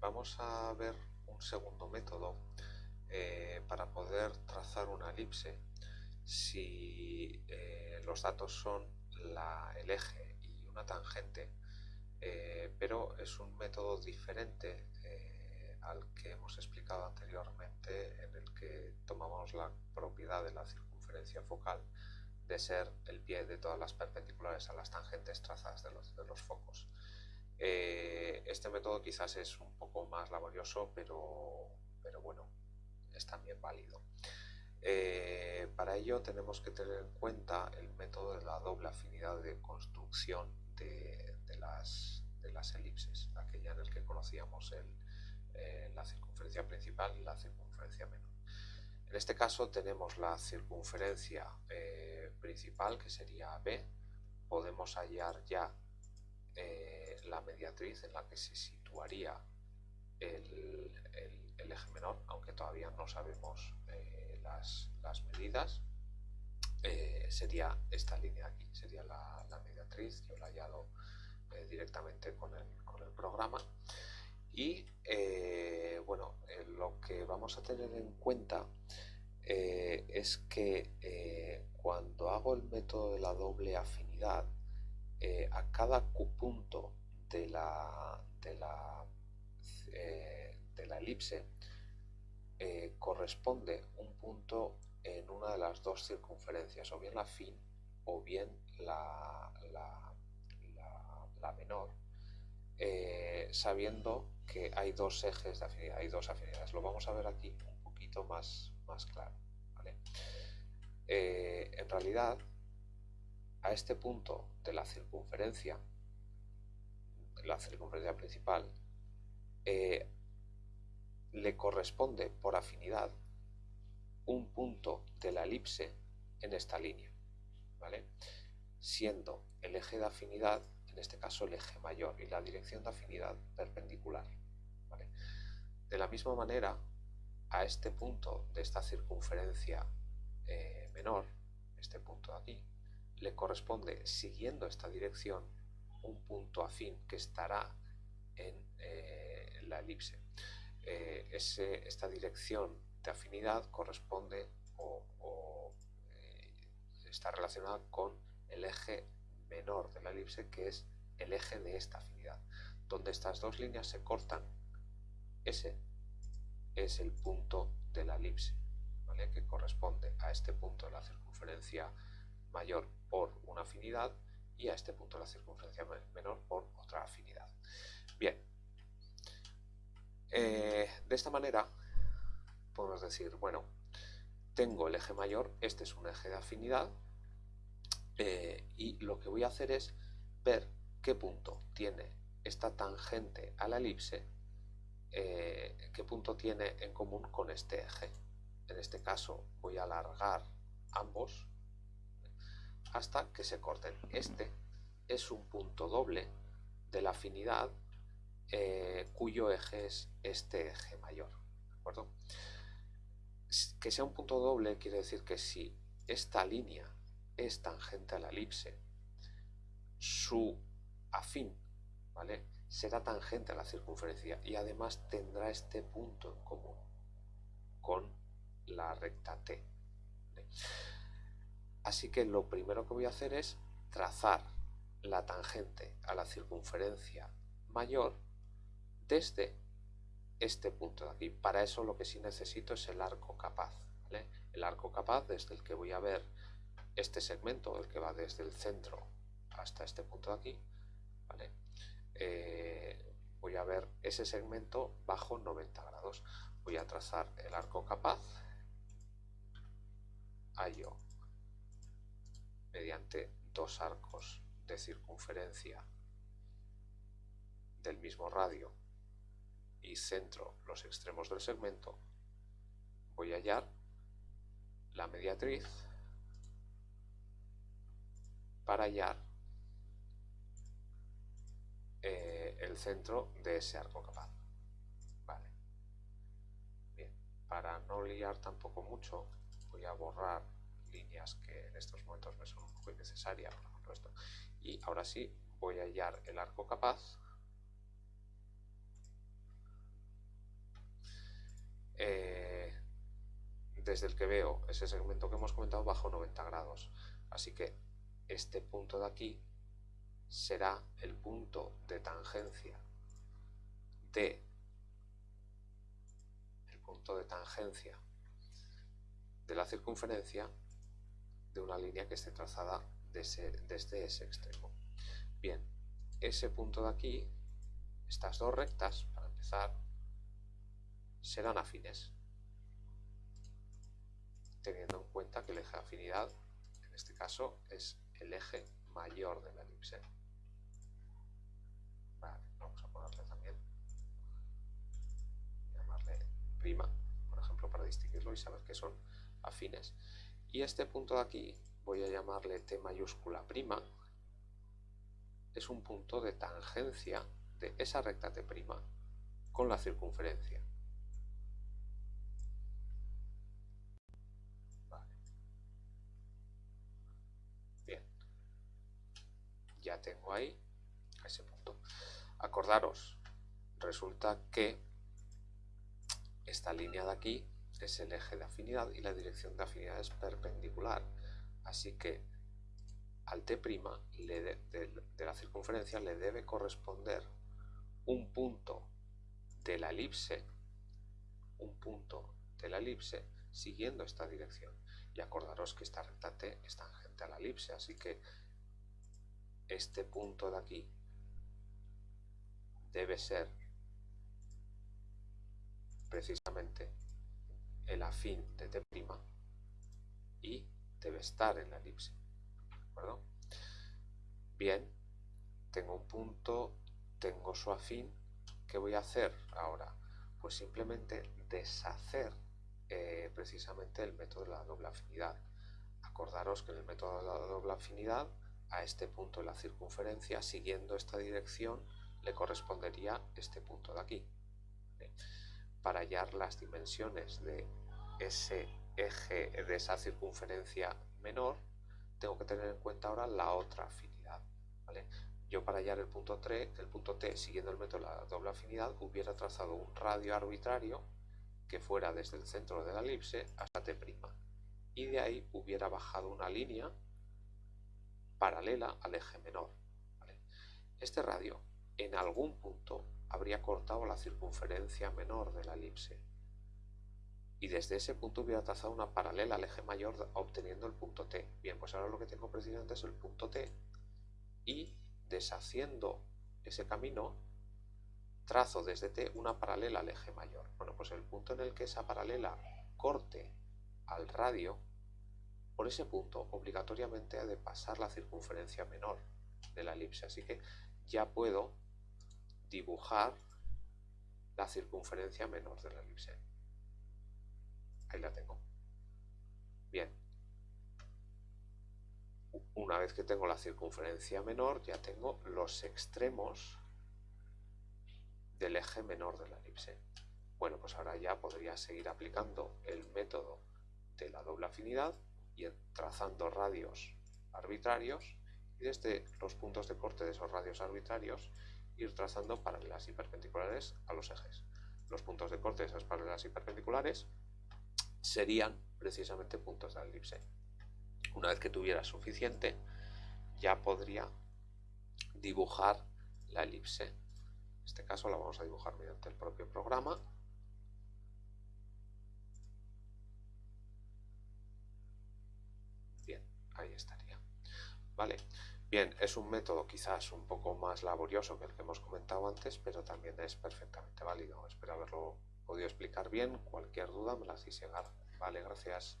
vamos a ver un segundo método eh, para poder trazar una elipse si eh, los datos son el eje y una tangente, eh, pero es un método diferente al que hemos explicado anteriormente en el que tomamos la propiedad de la circunferencia focal de ser el pie de todas las perpendiculares a las tangentes trazadas de los, focos. Eh, este método quizás es un poco más laborioso, pero, pero bueno, es también válido. Eh, para ello tenemos que tener en cuenta el método de la doble afinidad de construcción de, las, de las, elipses, aquella en el que conocíamos el, eh, la circunferencia principal y la circunferencia menor. En este caso tenemos la circunferencia principal, que sería B. Podemos hallar ya eh, la mediatriz en la que se situaría el, eje menor, aunque todavía no sabemos las, medidas. sería esta línea aquí, sería la, mediatriz, yo la he hallado directamente con el programa. Y eh, bueno, eh, lo que vamos a tener en cuenta eh, es que cuando hago el método de la doble afinidad, a cada punto de la, de la, de la elipse corresponde un punto en una de las dos circunferencias, o bien la fin o bien la, la menor, sabiendo que hay dos ejes de afinidad, hay dos afinidades. Lo vamos a ver aquí un poquito más, más claro. Eh, en realidad, a este punto de la circunferencia, la circunferencia principal, eh, le corresponde por afinidad un punto de la elipse en esta línea, ¿vale? siendo el eje de afinidad, en este caso el eje mayor, y la dirección de afinidad perpendicular. De la misma manera, a este punto de esta circunferencia eh, menor, este punto de aquí, le corresponde, siguiendo esta dirección, un punto afín que estará en eh, la elipse. Eh, esta dirección de afinidad corresponde o, está relacionada con el eje menor de la elipse, que es el eje de esta afinidad. Donde estas dos líneas se cortan, ese es el punto de la elipse, que corresponde a este punto de la circunferencia mayor por una afinidad y a este punto la circunferencia menor por otra afinidad. Bien, eh, de esta manera podemos decir, bueno, tengo el eje mayor, este es un eje de afinidad, eh, y lo que voy a hacer es ver qué punto tiene esta tangente a la elipse eh, qué punto tiene en común con este eje. En este caso voy a alargar ambos hasta que se corten. Este es un punto doble de la afinidad eh, cuyo eje es este eje mayor. Que sea un punto doble quiere decir que si esta línea es tangente a la elipse, su afín, ¿vale? será tangente a la circunferencia y además tendrá este punto en común con la recta T. Así que lo primero que voy a hacer es trazar la tangente a la circunferencia mayor desde este punto de aquí. Para eso lo que sí necesito es el arco capaz. El arco capaz desde el que voy a ver este segmento, el que va desde el centro hasta este punto de aquí. Eh, voy a ver ese segmento bajo 90 grados. Voy a trazar el arco capaz, hallo mediante dos arcos de circunferencia del mismo radio y centro los extremos del segmento, voy a hallar la mediatriz para hallar eh, el centro de ese arco capaz. Vale. Bien, para no liar tampoco mucho, voy a borrar líneas que en estos momentos me son muy necesarias, por ejemplo esto. Y ahora sí, voy a hallar el arco capaz. Eh, desde el que veo ese segmento que hemos comentado bajo 90 grados. Así que este punto de aquí será el punto de tangencia de el punto de tangencia de la circunferencia de una línea que esté trazada desde ese extremo. Bien, ese punto de aquí, estas dos rectas, para empezar, serán afines, teniendo en cuenta que el eje de afinidad, en este caso, es el eje mayor de la elipse. vamos a ponerle también, llamarle prima, por ejemplo, para distinguirlo y saber que son afines. Y este punto de aquí voy a llamarle T mayúscula prima, es un punto de tangencia de esa recta T' con la circunferencia. Bien. Ya tengo ahí ese punto. Acordaros, resulta que esta línea de aquí es el eje de afinidad y la dirección de afinidad es perpendicular. Así que al T' de, la circunferencia le debe corresponder un punto de la elipse, un punto de la elipse siguiendo esta dirección. Y acordaros que esta recta T es tangente a la elipse, así que este punto de aquí debe ser precisamente el afín de T' y debe estar en la elipse. Bien, tengo un punto, tengo su afín. ¿Qué voy a hacer ahora? Pues simplemente deshacer eh, precisamente el método de la doble afinidad. Acordaros que en el método de la doble afinidad, a este punto de la circunferencia, siguiendo esta dirección, le correspondería este punto de aquí. Para hallar las dimensiones de ese eje de esa circunferencia menor, tengo que tener en cuenta ahora la otra afinidad. Yo para hallar el punto, T, el punto T siguiendo el método de la doble afinidad hubiera trazado un radio arbitrario que fuera desde el centro de la elipse hasta T' y de ahí hubiera bajado una línea paralela al eje menor. Este radio en algún punto habría cortado la circunferencia menor de la elipse y desde ese punto hubiera trazado una paralela al eje mayor obteniendo el punto T. Bien, pues ahora lo que tengo precisamente es el punto T y deshaciendo ese camino trazo desde T una paralela al eje mayor. Bueno, pues el punto en el que esa paralela corte al radio, por ese punto obligatoriamente ha de pasar la circunferencia menor de la elipse. Así que ya puedo dibujar la circunferencia menor de la elipse. Ahí la tengo. Bien. Una vez que tengo la circunferencia menor, ya tengo los extremos del eje menor de la elipse. Bueno, pues ahora ya podría seguir aplicando el método de la doble afinidad y trazando radios arbitrarios y desde los puntos de corte de esos radios arbitrarios ir trazando paralelas y perpendiculares a los ejes. Los puntos de corte de esas paralelas y perpendiculares serían precisamente puntos de la elipse. Una vez que tuviera suficiente, ya podría dibujar la elipse. En este caso la vamos a dibujar mediante el propio programa. Bien, ahí estaría. Vale. Bien, es un método quizás un poco más laborioso que el que hemos comentado antes, pero también es perfectamente válido. Espero haberlo podido explicar bien. Cualquier duda me la hacéis llegar. Vale, gracias.